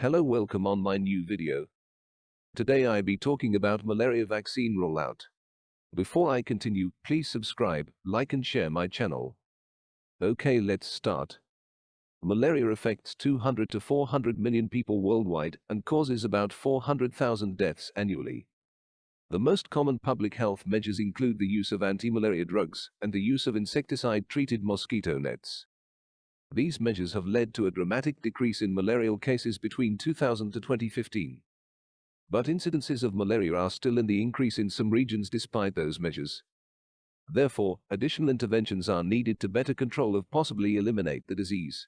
Hello welcome on my new video. Today I be talking about malaria vaccine rollout. Before I continue, please subscribe, like and share my channel. Okay let's start. Malaria affects 200 to 400 million people worldwide and causes about 400,000 deaths annually. The most common public health measures include the use of anti-malaria drugs and the use of insecticide-treated mosquito nets. These measures have led to a dramatic decrease in malarial cases between 2000 to 2015. But incidences of malaria are still in the increase in some regions despite those measures. Therefore, additional interventions are needed to better control or possibly eliminate the disease.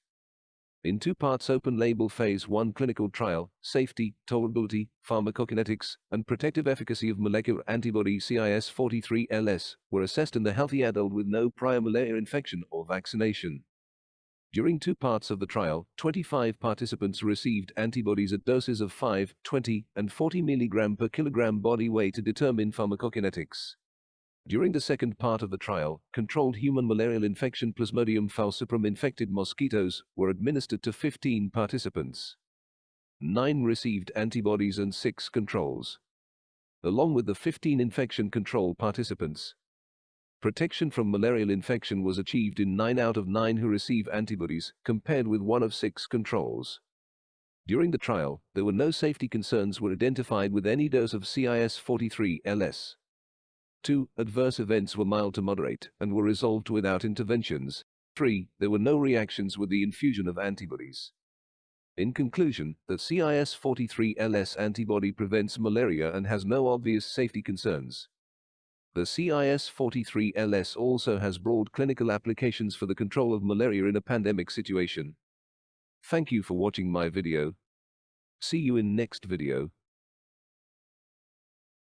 In two parts open label phase 1 clinical trial, safety, tolerability, pharmacokinetics, and protective efficacy of molecular antibody CIS43-LS were assessed in the healthy adult with no prior malaria infection or vaccination. During two parts of the trial, 25 participants received antibodies at doses of 5, 20, and 40 mg per kilogram body weight to determine pharmacokinetics. During the second part of the trial, controlled human malarial infection Plasmodium falciparum infected mosquitoes were administered to 15 participants. Nine received antibodies and six controls. Along with the 15 infection control participants, Protection from malarial infection was achieved in 9 out of 9 who receive antibodies, compared with 1 of 6 controls. During the trial, there were no safety concerns were identified with any dose of CIS-43-LS. 2. Adverse events were mild to moderate and were resolved without interventions. 3. There were no reactions with the infusion of antibodies. In conclusion, the CIS-43-LS antibody prevents malaria and has no obvious safety concerns. The CIS-43-LS also has broad clinical applications for the control of malaria in a pandemic situation. Thank you for watching my video. See you in next video.